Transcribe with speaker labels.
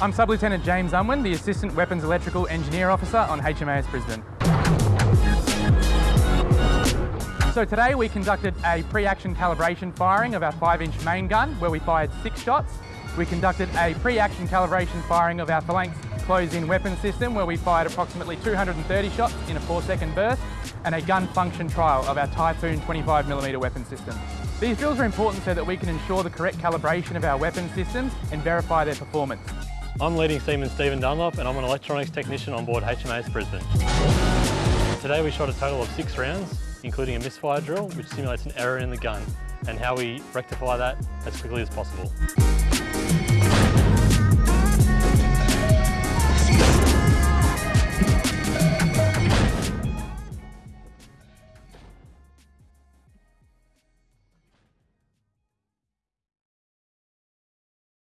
Speaker 1: I'm Sub-Lieutenant James Unwin, the Assistant Weapons Electrical Engineer Officer on HMAS Brisbane. So today we conducted a pre-action calibration firing of our 5-inch main gun where we fired six shots. We conducted a pre-action calibration firing of our phalanx close-in weapon system where we fired approximately 230 shots in a 4-second burst and a gun function trial of our Typhoon 25mm weapon system. These drills are important so that we can ensure the correct calibration of our weapon systems and verify their performance.
Speaker 2: I'm leading Seaman Stephen Dunlop and I'm an electronics technician on board HMAS Brisbane. Today we shot a total of six rounds, including a misfire drill, which simulates an error in the gun, and how we rectify that as quickly as possible.